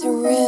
surreal.